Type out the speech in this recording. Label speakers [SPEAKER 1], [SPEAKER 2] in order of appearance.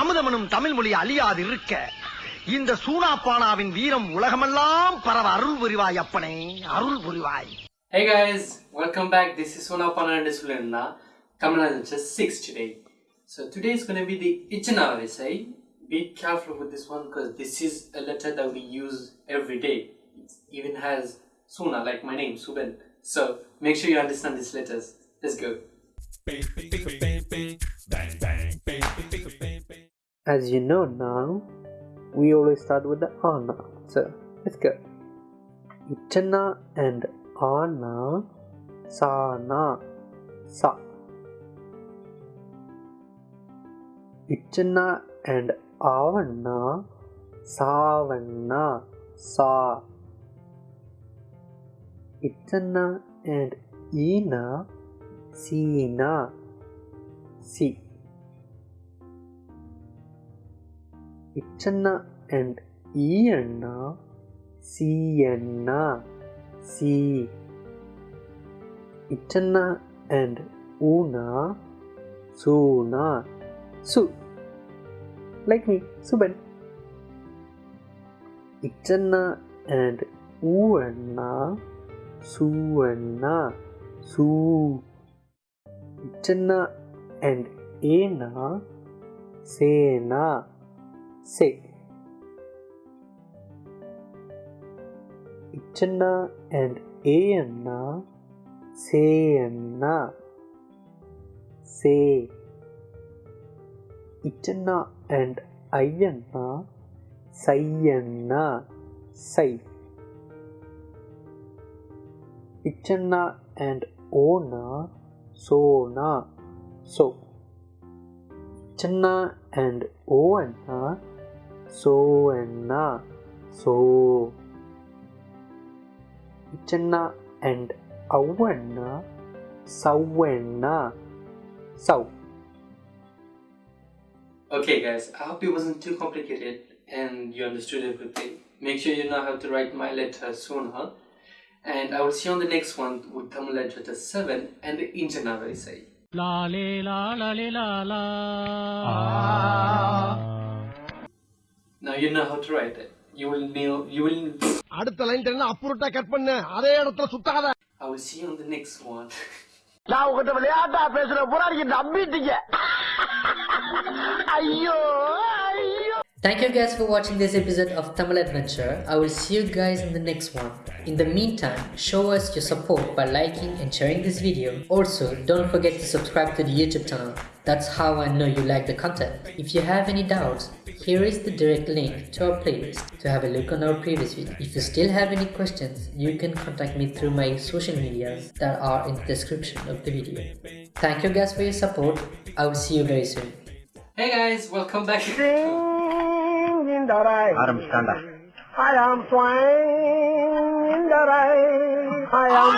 [SPEAKER 1] அமுதமனும் தமிழ் மொழி அழியாது இருக்க இந்த சூனாப்பானாவின் வீரம் உலகமெல்லாம் பரவ அருள் புரிவாய் அப்பனே அருள் புரிவாய்
[SPEAKER 2] Hey guys, welcome back. This is Sonapana and Sulena. Coming on just 6 today. So today is going to be the Ichana essay. Be careful with this one because this is a letter that we use every day. It even has Suna like my name, Suben. So make sure you understand these letters. Let's go.
[SPEAKER 3] as you know now, we always start with the Anna. So let's go. Ichana and Anna, Sana, Sa. Ichana and Avanna, Savanna, Sa. Ichana and Ina, Sina, Si. Ichana and Ianna, Sienna, Si. Ichana and Una, Suna, Su. Like me, Suben. Ichana and Uanna, Suanna, Su. Ichana and Ena, Sena, Se. Ichana and Ayanna, Sayanna, Se. Ichana and Ayanna, Sayanna, Say. Ichana and Ona, Sona, So. Ichana and so and na so ichana and awana sawena so
[SPEAKER 2] okay guys i hope it wasn't too complicated and you understood everything. Make sure you know how to write my letter soon huh? And i will see you on the next one with tamil letter 7 and the indian say
[SPEAKER 4] la le la la le la la. Ah.
[SPEAKER 2] Now you know how to write it. You will know. You will.
[SPEAKER 1] அடுத்த line தெரியும் அப்புறட்டா cut பண்ணு அதே இடத்துல சுத்தாத
[SPEAKER 2] I will see you on the next one.
[SPEAKER 1] நான் உங்ககிட்ட விளையாட்டா பேசுற புறாடிக்கு நம்பிட்டீங்க ஐயோ ஐயோ
[SPEAKER 5] Thank you guys for watching this episode of Tamil Adventure. I will see you guys in the next one. In the meantime, show us your support by liking and sharing this video. Also, don't forget to subscribe to the YouTube channel. That's how I know you like the content. If you have any doubts, here is the direct link to our playlist to have a look on our previous video. If you still have any questions, you can contact me through my social medias that are in the description of the video. Thank you guys for your support. I will see you very soon.
[SPEAKER 2] Hey guys, welcome back.
[SPEAKER 1] Adam stand. I am flying in the rain. I am...